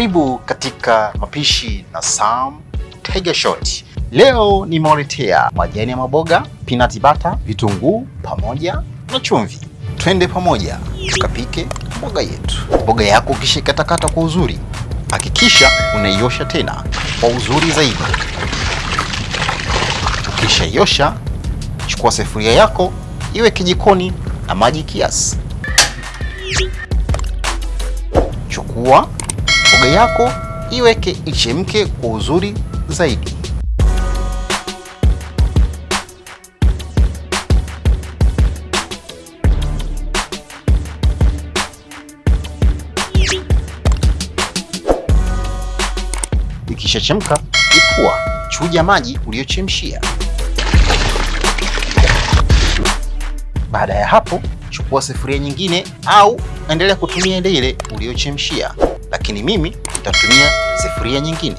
Karibu katika mapishi na Sam Tiger Shot. Leo nimewaletea majani ya maboga, peanut butter, vitunguu pamoja na chumvi. Twende pamoja tukapike mboga yetu. Mboga yako ukishikatakata kwa uzuri, hakikisha unaiosha tena kwa uzuri zaidi. Ukishaiosha, chukua sefuria yako iweke jikoni na maji kiasi. Chukua mboga yako iweke ichemke kwa uzuri zaidi. Ikishachemka, ipua, chuja maji uliyochemshia. Baada ya hapo, chukua sufuria nyingine au endelea kutumia ile ile uliyochemshia, lakini mimi nitatumia sufuria nyingine.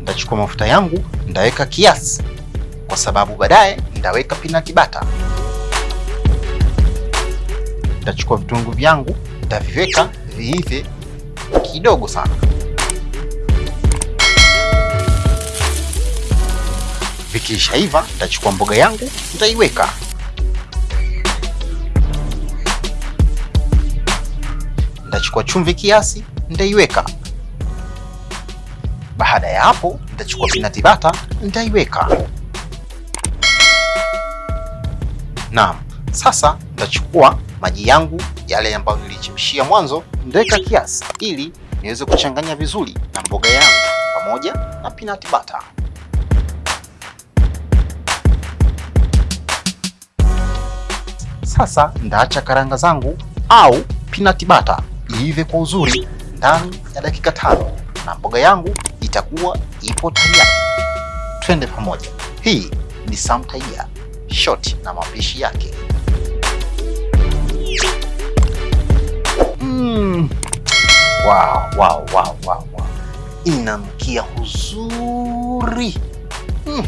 Nitachukua mafuta yangu, nitaweka kiasi, kwa sababu baadaye nitaweka peanut butter. Nitachukua vitunguu vyangu, nitaviweka viive kidogo sana. Vikishaiva, nitachukua mboga yangu, nitaiweka Nitachukua chumvi kiasi, nitaiweka. Baada ya hapo, nitachukua peanut butter, nitaiweka. Naam, sasa nitachukua maji yangu yale ambayo nilichemshia mwanzo, nitaweka kiasi ili niweze kuchanganya vizuri na mboga yangu pamoja na peanut butter. Sasa ndaacha karanga zangu au peanut butter iive kwa uzuri ndani ya dakika tano na mboga yangu itakuwa ipo tayari. Twende pamoja. Hii ni Samtaia Shot na mapishi yake. Mm. Wow, wow, wow, wow, wow. Inamkia uzuri mm.